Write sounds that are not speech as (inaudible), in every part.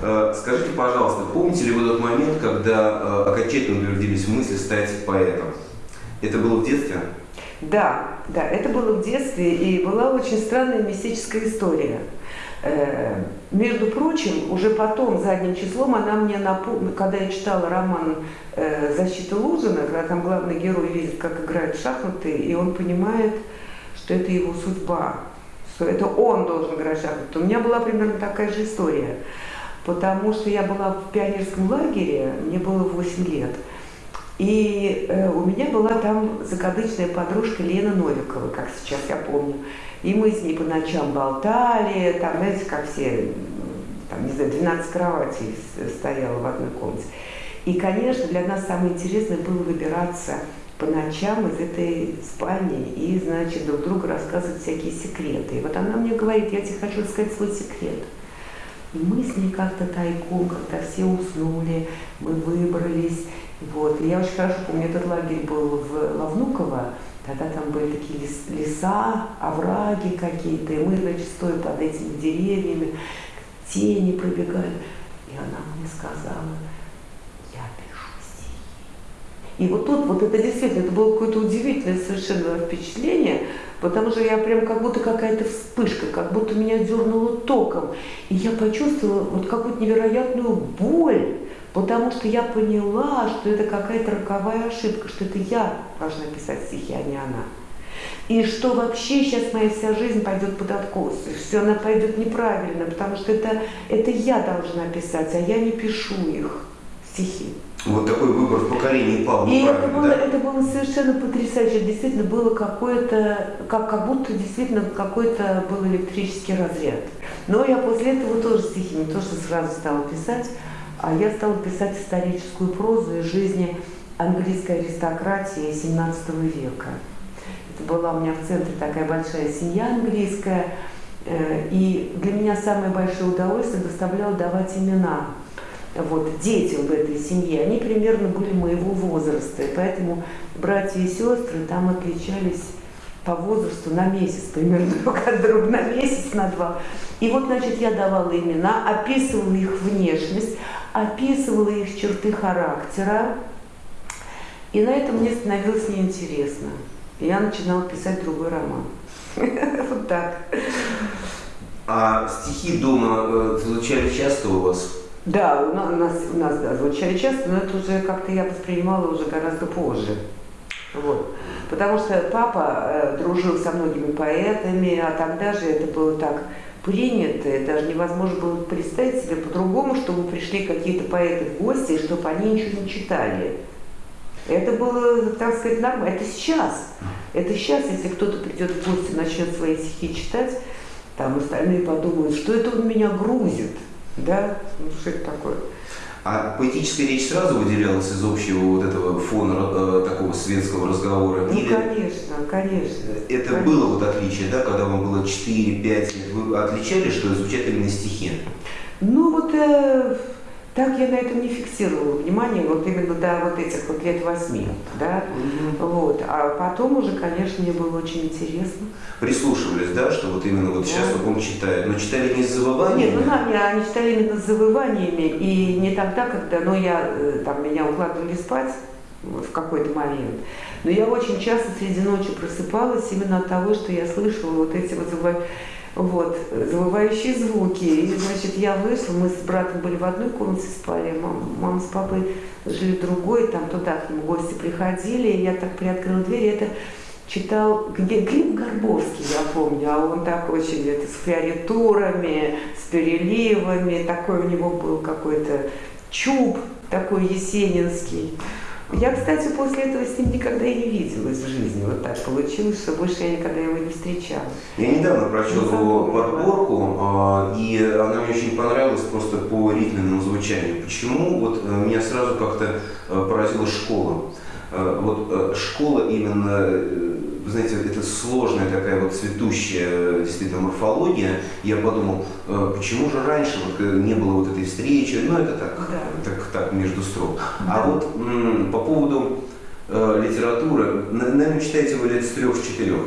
Скажите, пожалуйста, помните ли вы тот момент, когда э, окончательно утвердились мысли стать поэтом? Это было в детстве? Да, да, это было в детстве, и была очень странная мистическая история. Э, между прочим, уже потом, задним числом, она мне напомнила, когда я читала роман э, «Защита Лужина», когда там главный герой видит, как играют в шахматы, и он понимает, что это его судьба, что это он должен играть в шахматы. У меня была примерно такая же история, потому что я была в пионерском лагере, мне было 8 лет, и э, у меня была там закадычная подружка Лена Новикова, как сейчас я помню. И мы с ней по ночам болтали, там, знаете, как все, там, не знаю, 12 кроватей стояло в одной комнате. И, конечно, для нас самое интересное было выбираться по ночам из этой спальни и, значит, друг другу рассказывать всякие секреты. И вот она мне говорит, я тебе хочу сказать свой секрет. И мы с ней как-то тайком, когда все уснули, мы выбрались. Вот. И я очень хорошо помню, этот лагерь был в Лавнуково, тогда там были такие лес- леса, овраги какие-то, и мы, значит, стоя под этими деревьями, тени пробегали. И она мне сказала, я пишу стихи. И вот тут, вот это действительно, это было какое-то удивительное совершенно впечатление, потому что я прям как будто какая-то вспышка, как будто меня дернуло током. И я почувствовала вот какую-то невероятную боль, потому что я поняла, что это какая-то роковая ошибка, что это я должна писать стихи, а не она. И что вообще сейчас моя вся жизнь пойдет под откос, все она пойдет неправильно, потому что это, это я должна писать, а я не пишу их, стихи. Вот такой выбор в поколении пал И это было, да? это было совершенно потрясающе. Действительно было какое-то, как, как будто действительно какой-то был электрический разряд. Но я после этого тоже стихи, не то что сразу стала писать, а я стала писать историческую прозу из жизни английской аристократии 17 века. Это была у меня в центре такая большая семья английская, э, и для меня самое большое удовольствие доставляло давать имена вот, детям в этой семье, они примерно были моего возраста, и поэтому братья и сестры там отличались по возрасту на месяц примерно (laughs) друг от друга, на месяц, на два. И вот, значит, я давала имена, описывала их внешность, описывала их черты характера, и на этом мне становилось неинтересно. Я начинала писать другой роман. (laughs) Вот так. А стихи дома э, звучали часто у вас? Да, у на- у нас, у нас да, звучали часто, но это уже как-то я воспринимала уже гораздо позже. Вот. Потому что папа э, дружил со многими поэтами, а тогда же это было так принято, даже невозможно было представить себе по-другому, чтобы пришли какие-то поэты в гости, и чтобы они ничего не читали. Это было, так сказать, нормально. Это сейчас. Это сейчас, если кто-то придет в гости и начнет свои стихи читать, там остальные подумают, что это он меня грузит. Да? Ну, что это такое? А поэтическая речь сразу выделялась из общего вот этого фона э, такого светского разговора? Ну, Или конечно, конечно. это Конечно. было вот отличие, да, когда вам было 4-5 лет? Вы отличали, что звучат именно стихи? Ну, вот э, так я на этом не фиксировала внимание, вот именно до вот этих вот лет восьми, да, вот. А потом уже, конечно, мне было очень интересно. Прислушивались, да, что вот именно вот сейчас Да. вот он читает, но читали не с Нет, завываниями? ну да, я- они читали именно с завываниями, и не тогда, когда, ну, я, э, там, меня укладывали спать в какой-то момент, но я очень часто среди ночи просыпалась именно от того, что я слышала вот эти вот, завыва- вот завывающие звуки. И, значит, я вышла, мы с братом были в одной комнате спали, мама, мама с папой жили в другой, там туда к нему гости приходили, и я так приоткрыла дверь, и это читал Глеб Горбовский, я помню, а он так очень это, с фиоритурами, с переливами, такой у него был какой-то чуб такой есенинский. Я, кстати, после этого с ним никогда и не виделась в жизни. Вот так получилось, что больше я никогда его не встречала. Я недавно прочел Ну, его подборку, а, и она мне очень понравилась просто по ритменному звучанию. Почему? Вот э, меня сразу как-то э, поразила школа. Э, Вот школа именно, вы знаете, это сложная такая вот цветущая э, действительно морфология. Я подумал, э, почему же раньше вот э, не было вот этой встречи? Ну, это так, Да. так, так между строк. Да. А вот по поводу э, литературы, на- наверное, читаете вы лет с трех-четырех.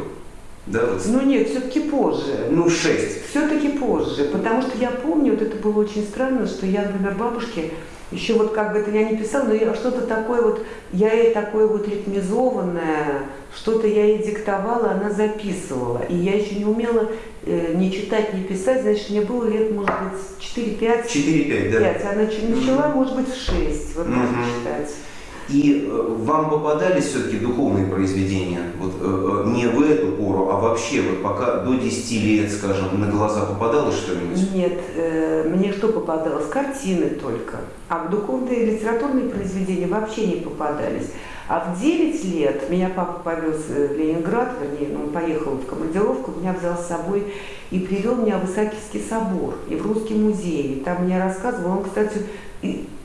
Да, вот Ну нет, все-таки позже. ну, шесть. Все-таки позже, потому что я помню, вот это было очень странно, что я, например, бабушке, еще вот как бы это я не писала, но я что-то такое вот, я ей такое вот ритмизованное, что-то я ей диктовала, она записывала. И я еще не умела э, ни читать, ни писать, значит, мне было лет, может быть, 4-5. 4-5, да. 5, а нач- начала, может быть, в 6, вот Мгм. можно считать. И э, вам попадались все-таки духовные произведения? Вот э, э, не в эту пору, а вообще, вот пока до 10 лет, скажем, на глаза попадалось что-нибудь? Нет, мне что попадалось? Картины только. А в духовные литературные произведения вообще не попадались. А в 9 лет меня папа повез в Ленинград, вернее, он поехал в командировку, меня взял с собой и привел меня в Исаакиевский собор и в Русский музей. И там мне рассказывал, он, кстати,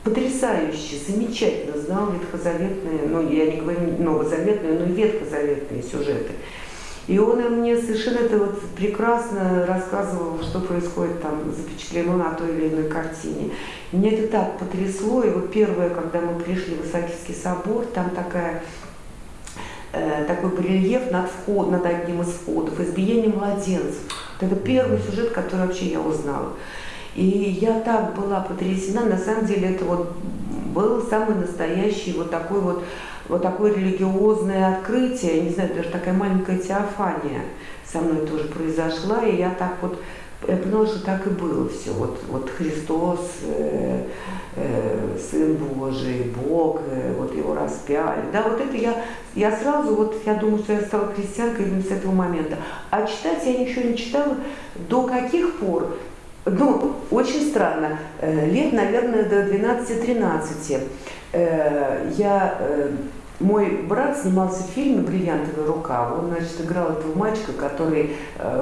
потрясающе, замечательно знал ветхозаветные, ну, я не говорю новозаветные, но ветхозаветные сюжеты. И он мне совершенно это вот прекрасно рассказывал, что происходит там, запечатлено на той или иной картине. Меня это так потрясло. И вот первое, когда мы пришли в Исаакиевский собор, там такая, э, такой барельеф над, вход, над одним из входов, избиение младенцев. Вот это первый сюжет, который вообще я узнала. И я так была потрясена, на самом деле это вот был самый настоящий вот такой вот, вот такое религиозное открытие, не знаю, даже такая маленькая теофания со мной тоже произошла, и я так вот, я поняла, что так и было все, вот, вот Христос, э, э, Сын Божий, Бог, э, вот его распяли, да, вот это я, я сразу, вот я думаю, что я стала христианкой именно с этого момента, а читать я ничего не читала. До каких пор, ну, очень странно. Э, Лет, наверное, до 12-13. Э, Я, э, мой брат снимался в фильме «Бриллиантовая рука». Он, значит, играл этого мальчика, который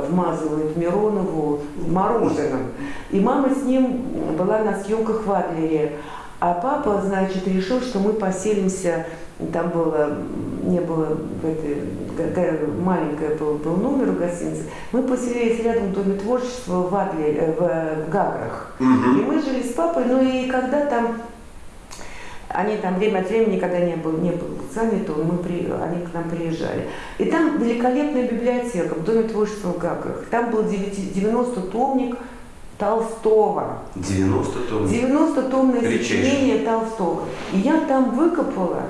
вмазывает Миронову мороженым. И мама с ним была на съемках в Адлере. А папа, значит, решил, что мы поселимся, там было, не было в этой, маленькое был, был номер у гостиницы, мы поселились рядом в Доме творчества в Адлере, э, в, в Гаграх. И Мгм. мы жили с папой, ну и когда там, они там время от времени, когда не был, не был занят, мы при, они к нам приезжали. И там великолепная библиотека в Доме творчества в Гаграх. Там был 90-томник Толстого. 90 тонн. 90-томное Редчайшее. сочинение Толстого. И я там выкопала,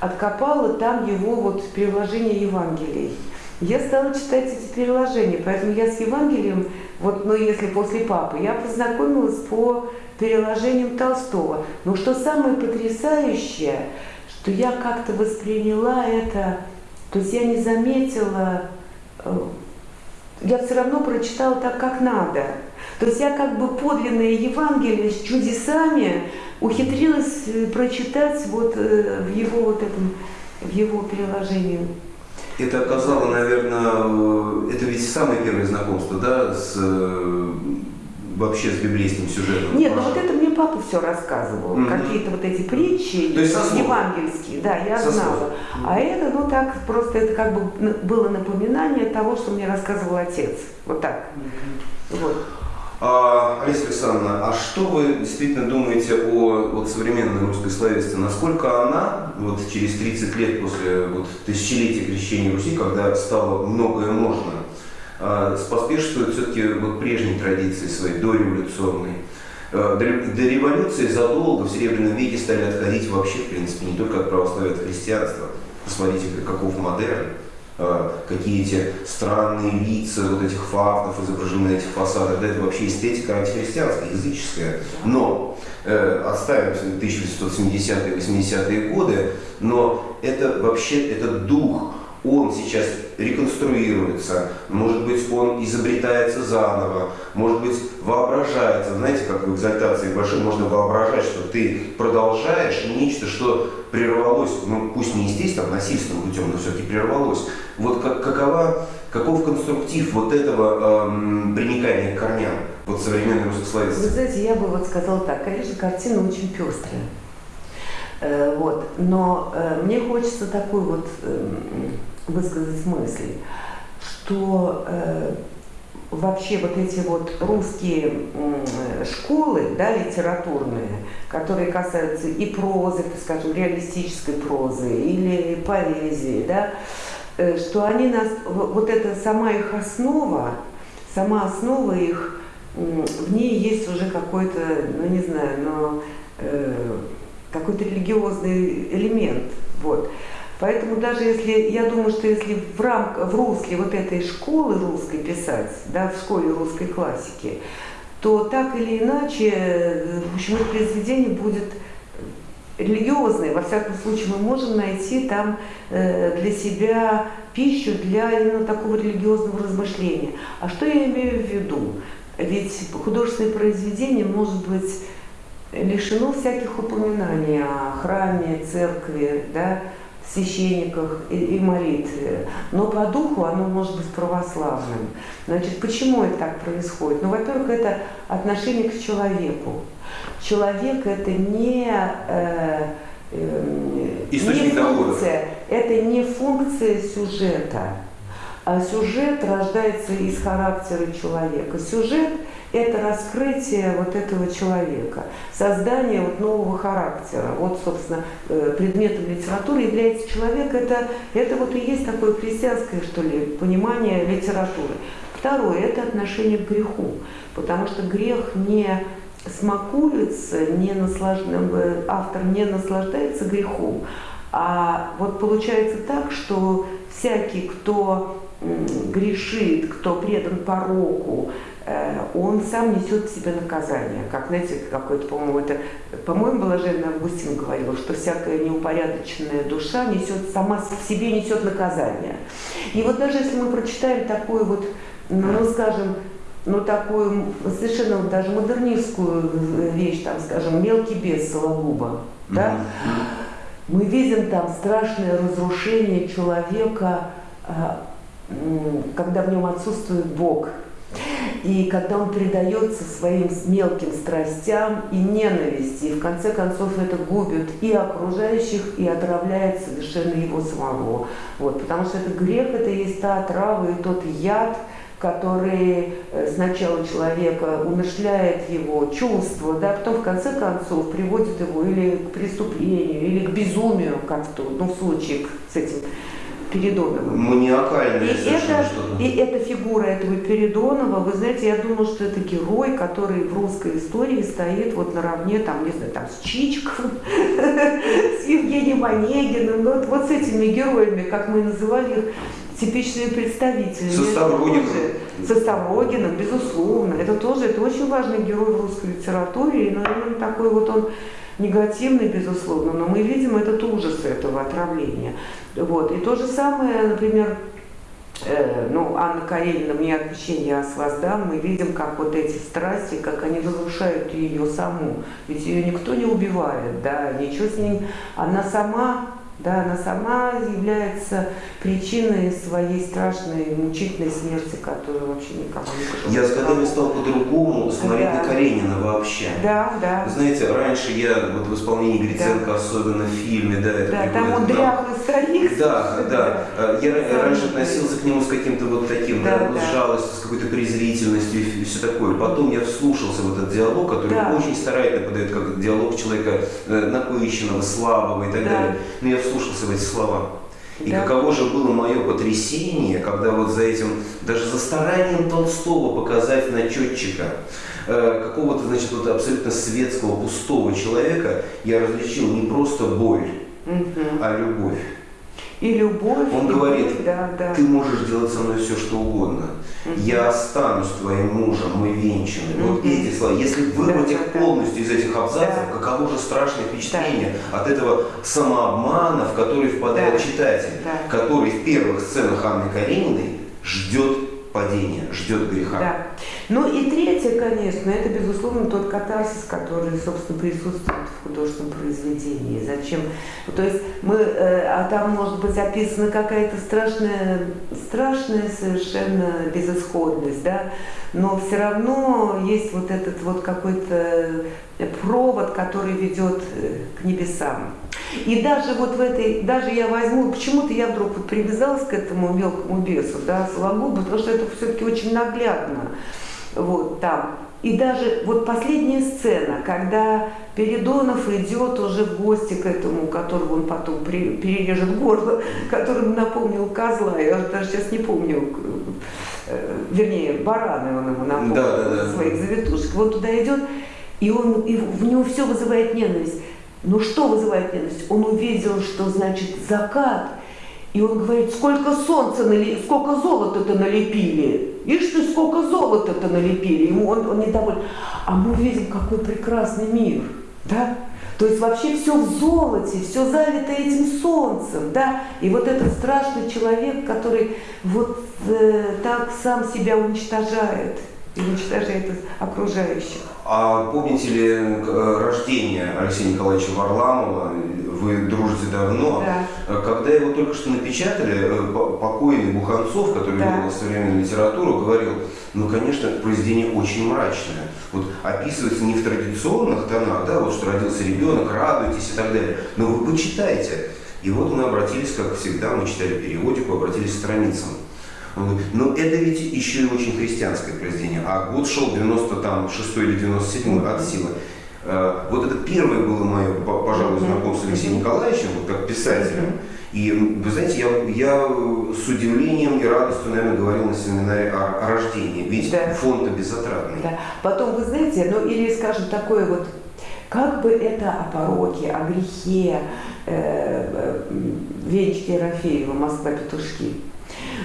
откопала там его вот переложение Евангелий. Я стала читать эти переложения, поэтому я с Евангелием, вот, ну если после папы, я познакомилась по переложениям Толстого. Но что самое потрясающее, что я как-то восприняла это, то есть я не заметила, э, я все равно прочитала так, как надо. То есть я как бы подлинное Евангелие с чудесами ухитрилась э, прочитать вот э, в его вот этом, в его переложении. Это оказало, наверное, э, это ведь самое первое знакомство, да, с вообще с библейским сюжетом. Нет, ну вот это мне папа все рассказывал. Мгм. Какие-то вот эти притчи То есть слов. евангельские, да, я Со слов. знала. А это, ну так, просто это как бы было напоминание того, что мне рассказывал отец. Вот так. Вот. А, Алиса Александровна, а что вы действительно думаете о вот, современной русской словесности? Насколько она вот, через 30 лет после вот, тысячелетия крещения Руси, когда стало многое можно, а, споспешствует все-таки вот, прежней традиции своей, дореволюционной? А, До, до революции задолго в Серебряном веке стали отходить вообще, в принципе, не только от православия, от христианства. Посмотрите, каков модерн. А, какие эти странные лица вот этих фактов изображены на этих фасадах, да, это вообще эстетика антихристианская, языческая. Но э, отставим 1870-е, 80-е годы, но это вообще, это дух он сейчас реконструируется, может быть, он изобретается заново, может быть, воображается. Знаете, как в экзальтации большой можно воображать, что ты продолжаешь нечто, что прервалось, ну пусть не естественно, а насильственным путем, но все-таки прервалось. Вот как, какова, каков конструктив вот этого эм, приникания к корням, вот современной русской словесности? Вы знаете, я бы вот сказала так, конечно, картина очень пестрая. Э, вот. Но э, мне хочется такой вот э, высказать мысль, что э, вообще вот эти вот русские школы, да, литературные, которые касаются и прозы, так скажем, реалистической прозы или поэзии, да, что они нас, вот это сама их основа, сама основа их, в ней есть уже какой-то, ну не знаю, но э, какой-то религиозный элемент. Вот. Поэтому даже если, я думаю, что если в, рам, в русле вот этой школы русской писать, да, в школе русской классики, то так или иначе, в общем, это произведение будет религиозное. Во всяком случае, мы можем найти там э, для себя пищу для именно такого религиозного размышления. А что я имею в виду? Ведь художественное произведение может быть лишено всяких упоминаний о храме, церкви, да, священниках и, и молитве, но по духу оно может быть православным. Значит, почему это так происходит? Ну, во-первых, это отношение к человеку. Человек это не, э, э, не функция, это не функция сюжета. А сюжет рождается из характера человека. Сюжет – это раскрытие вот этого человека, создание вот нового характера. Вот, собственно, э, предметом литературы является человек. Это, это вот и есть такое христианское, что ли, понимание литературы. Второе – это отношение к греху, потому что грех не смакуется, не наслаж... автор не наслаждается грехом, а вот получается так, что всякий, кто грешит, кто предан пороку, э, он сам несет в себе наказание. Как, знаете, какой-то, по-моему, это, по-моему, Блаженный Августин говорил, что всякая неупорядоченная душа несет, сама в себе несет наказание. И вот даже если мы прочитаем такую вот, ну, скажем, ну, такую совершенно даже модернистскую вещь, там, скажем, «Мелкий бес» Сологуба, да, мы видим там страшное разрушение человека, а, когда в нем отсутствует Бог, и когда он предается своим мелким страстям и ненависти, и в конце концов это губит и окружающих, и отравляет совершенно его самого. Вот, потому что это грех, это есть та отрава и тот яд, который э, сначала человека умышляет его чувства, да, потом в конце концов приводит его или к преступлению, или к безумию, как в, ну, в случае с этим Передонова. Маниакальное и это, и эта фигура этого Передонова, вы знаете, я думаю, что это герой, который в русской истории стоит вот наравне, там, не знаю, там, с Чичиком, (laughs) с Евгением Онегиным, ну, вот, вот с этими героями, как мы называли их, типичные представители. Со Ставрогиным. Со Ставрогиным, безусловно. Это тоже, это очень важный герой в русской литературе, и, наверное, такой вот он негативный, безусловно, но мы видим этот ужас этого отравления. Вот. И то же самое, например, э, ну, Анна Каренина «Мне отпущение я с вас дам», мы видим, как вот эти страсти, как они разрушают ее саму. Ведь ее никто не убивает, да, ничего с ней, она сама да, она сама является причиной своей страшной, мучительной смерти, которую вообще никому не Я с годами стал по-другому смотреть да. на Каренина вообще. Да, да. Вы знаете, раньше я вот в исполнении Гриценко, да. особенно в фильме, да, это Да, там он дряхлый старик. Да, да. А, я да. раньше относился к нему с каким-то вот таким, да, да, с жалостью, с какой-то презрительностью и все такое. Потом я вслушался в этот диалог, который да. очень старательно подает как диалог человека э, напыщенного, слабого и так да. далее. Но я вслушался в эти слова. И да. каково же было мое потрясение, когда вот за этим, даже за старанием Толстого показать начетчика, э, какого-то, значит, вот абсолютно светского, пустого человека, я различил не просто боль, угу. а любовь. И любовь. Он и говорит, любовь, да, да. ты можешь делать со мной все, что угодно. Я останусь твоим мужем, мы венчаны. Вот Мгм. эти слова. Если вырвать Да, их да, да. полностью из этих абзацев, Да. каково же страшное впечатление от этого самообмана, в который впадает Да. читатель, Да. который в первых сценах Анны Карениной ждет падения, ждет греха. Да. Ну и третье, конечно, это, безусловно, тот катарсис, который, собственно, присутствует в художественном произведении. Зачем? То есть мы, э, а там может быть описана какая-то страшная, страшная совершенно безысходность, да, но все равно есть вот этот вот какой-то провод, который ведет э, к небесам. И даже вот в этой, даже я возьму, почему-то я вдруг вот привязалась к этому мелкому бесу, да, Сологубу, потому что это все-таки очень наглядно, вот там. И даже вот последняя сцена, когда Передонов идет уже в гости к этому, которого он потом при- перережет горло, (laughs) которому напомнил козла, я даже сейчас не помню, э, вернее, бараны он ему напомнил, Да, да, да. своих завитушек. Вот туда идет, и, он, и в него все вызывает ненависть. Но что вызывает ненависть? Он увидел, что значит закат, и он говорит, сколько солнца, нали... сколько золота-то налепили. Ишь ты, сколько золота-то налепили. Ему он, он недоволен. А мы видим, какой прекрасный мир. Да? То есть вообще все в золоте, все залито этим солнцем, да, и вот этот страшный человек, который вот э, так сам себя уничтожает и уничтожает окружающих. А помните ли э, рождение Алексея Николаевича Варламова? Вы дружите давно. Да. Э, Когда его только что напечатали, э, по- покойный Буханцов, который Да. вел современную литературу, говорил, ну, конечно, произведение очень мрачное. Вот описывается не в традиционных тонах, да, вот что родился ребенок, радуйтесь и так далее. Но вы почитайте. И вот мы обратились, как всегда, мы читали периодику, обратились к страницам. Но это ведь еще и очень христианское произведение. А год шел 96 или 97 от силы. Э, Вот это первое было мое, по- пожалуй, знакомство с Алексеем. Николаевичем, вот как писателем. И вы знаете, я, я э, с удивлением и радостью, наверное, говорил на семинаре о, о рождении. Ведь Да. фонд-то безотратный. Да. Потом, вы знаете, ну или, скажем, такое вот, как бы это о пороке, о грехе э, э, Венечки Ерофеева «Москва петушки».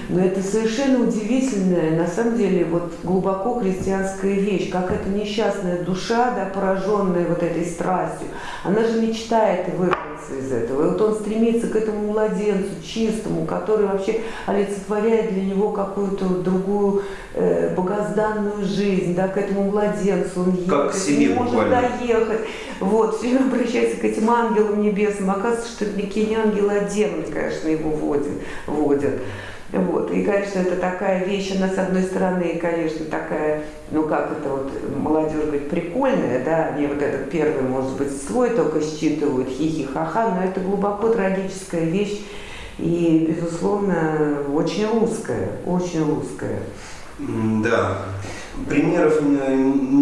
Но это совершенно удивительная, на самом деле, вот глубоко христианская вещь, как эта несчастная душа, да, пораженная вот этой страстью, она же мечтает вырваться из этого. И вот он стремится к этому младенцу чистому, который вообще олицетворяет для него какую-то другую э, богозданную жизнь, да, к этому младенцу. Он Как к едет, себе не может буквально. доехать. Вот, все время обращается к этим ангелам небесным. Оказывается, что это никакие не ангелы, а демоны, конечно, его водят. водят. Вот. И, конечно, это такая вещь, она, с одной стороны, конечно, такая, ну, как это вот, молодежь говорит, прикольная, да, они вот этот первый, может быть, свой только считывают, хихи-ха-ха, но это глубоко трагическая вещь и, безусловно, очень русская, очень русская. М, Да. Примеров не,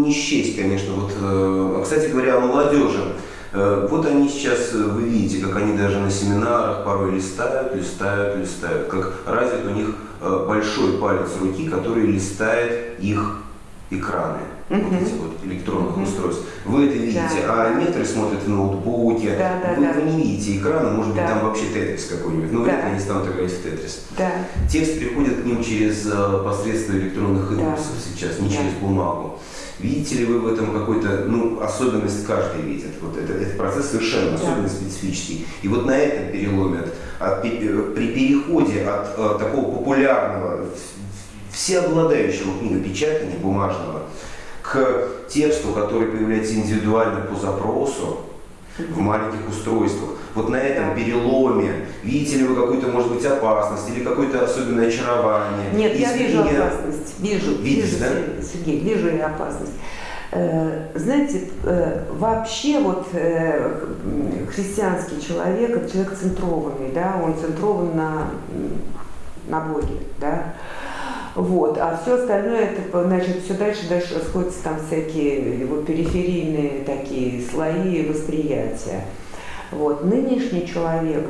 не счесть, конечно. Вот, э, кстати говоря, о молодежи. Э, Вот они сейчас, э, вы видите, как они даже на семинарах порой листают, листают, листают. Как развит у них э, большой палец руки, который листает их экраны. Вот Мгм. эти вот электронных Мгм. устройств. Вы это видите, Да. а некоторые смотрят в ноутбуке. Да, да, вы, да. вы не видите экрана, может быть, Да. там вообще тетрис какой-нибудь. Но вряд ли Да. они станут играть в тетрис. Да. Текст приходит к ним через посредство электронных Да. импульсов сейчас, не Да. через бумагу. Видите ли вы в этом какой-то, ну, особенность каждый видит. Вот это, этот процесс совершенно Да. особенно специфический. И вот на этом переломе, от- от э, при переходе от э, такого популярного, всеобладающего книгопечатания бумажного к тексту, который появляется индивидуально по запросу, в маленьких устройствах. Вот на этом переломе видите ли вы какую-то, может быть, опасность или какое-то особенное очарование? Нет, я вижу изменение? опасность. Вижу, Видите, вижу, да? Сергей, вижу я опасность. Э, Знаете, э, вообще вот э, христианский человек, это человек центрованный, да, он центрован на, на Боге, да, вот, а все остальное, это, значит, все дальше, дальше расходятся там всякие его периферийные такие слои восприятия. Вот, нынешний человек,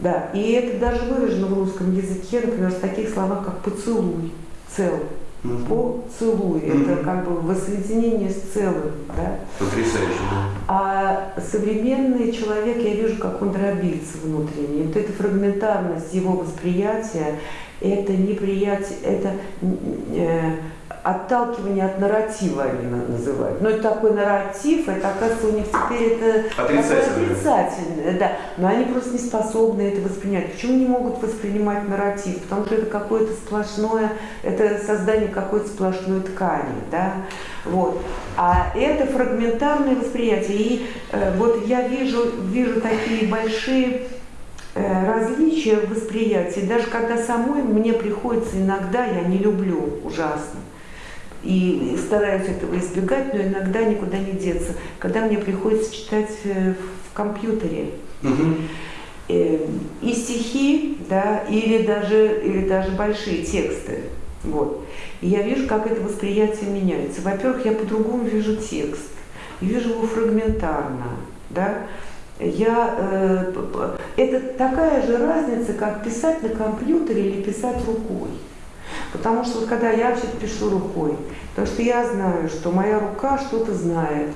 да, и это даже выражено в русском языке, например, в таких словах, как поцелуй, цел, Мгм. поцелуй, Мгм. это как бы воссоединение с целым, да. Потрясающе, да. А А современный человек, я вижу, как он дробится внутренне. Вот эта фрагментарность его восприятия, это неприятие, это э, отталкивание от нарратива они называют. Но это такой нарратив, это оказывается у них теперь это отрицательное. отрицательное, да. Но они просто не способны это воспринять. Почему не могут воспринимать нарратив? Потому что это какое-то сплошное, это создание какой-то сплошной ткани, да. Вот. А это фрагментарное восприятие. И э, вот я вижу, вижу такие большие различия в восприятии, даже когда самой мне приходится иногда, я не люблю ужасно, и стараюсь этого избегать, но иногда никуда не деться. Когда мне приходится читать э, в компьютере э, и стихи, да, или даже, или даже большие тексты. Вот. И я вижу, как это восприятие меняется. Во-первых, я по-другому вижу текст. Вижу его фрагментарно. Да? Я, э, это такая же разница, как писать на компьютере или писать рукой. Потому что вот когда я вообще пишу рукой, потому что я знаю, что моя рука что-то знает,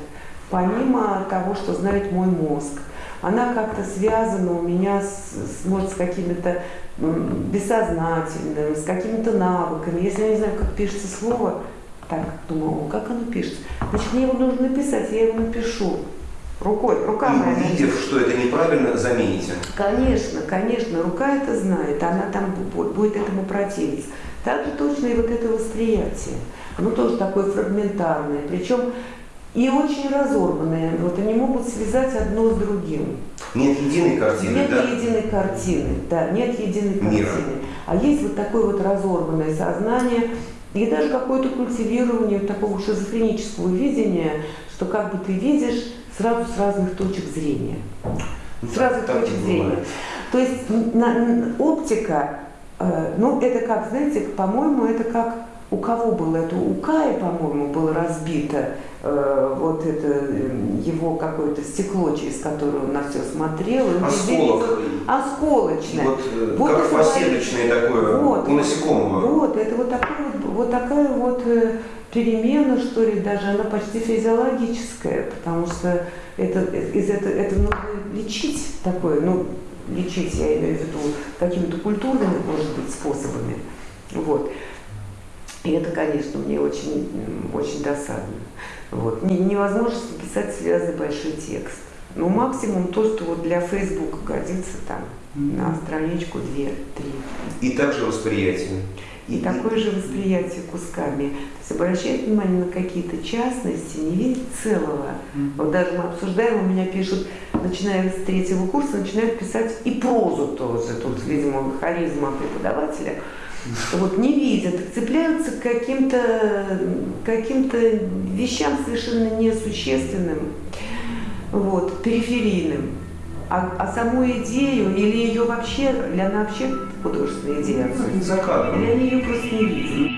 помимо того, что знает мой мозг. Она как-то связана у меня с, может, с какими-то бессознательным, с какими-то навыками. Если я не знаю, как пишется слово, так, думаю, как оно пишется? Значит, мне его нужно написать, я его напишу. Рукой, рука моя. И увидев, что это неправильно, замените. Конечно, конечно, рука это знает, она там бу- будет этому противиться. Так же точно и вот это восприятие. Оно тоже такое фрагментарное, причем и очень разорванное. Вот они могут связать одно с другим. Нет единой картины, Нет да? единой картины, да, нет единой Мира. картины. А есть вот такое вот разорванное сознание и даже какое-то культивирование такого шизофренического видения, что как бы ты видишь сразу с разных точек зрения. С разных Так точек зрения. То есть на- н- оптика, э, ну это как, знаете, по-моему, это как у кого было это? У Кая, по-моему, было разбито э, вот это э, его какое-то стекло, через которое он на все смотрел. Осколок. Осколочное. Вот, э, Вот как это фасеточное такое Вот. у насекомого. Вот, это вот, такой вот, вот такая вот э, перемена, что ли, даже она почти физиологическая, потому что это, из это, это нужно лечить такое, ну, лечить, я имею в виду, какими-то культурными, может быть, способами. Вот. И это, конечно, мне очень, очень досадно. Вот. Не- Невозможно написать связанный большой текст. Ну, максимум то, что вот для Фейсбука годится там на страничку, две, три. И также восприятие. И такое же восприятие кусками. То есть обращать внимание на какие-то частности, не видеть целого. Вот даже мы обсуждаем, у меня пишут, начиная с третьего курса, начинают писать и прозу тоже. Тут, видимо, харизма преподавателя. Вот не видят, цепляются к каким-то каким вещам совершенно несущественным, вот, периферийным. А, а саму идею или ее вообще, или она вообще художественная идея Ну, не за кадром. или они ее просто не видят.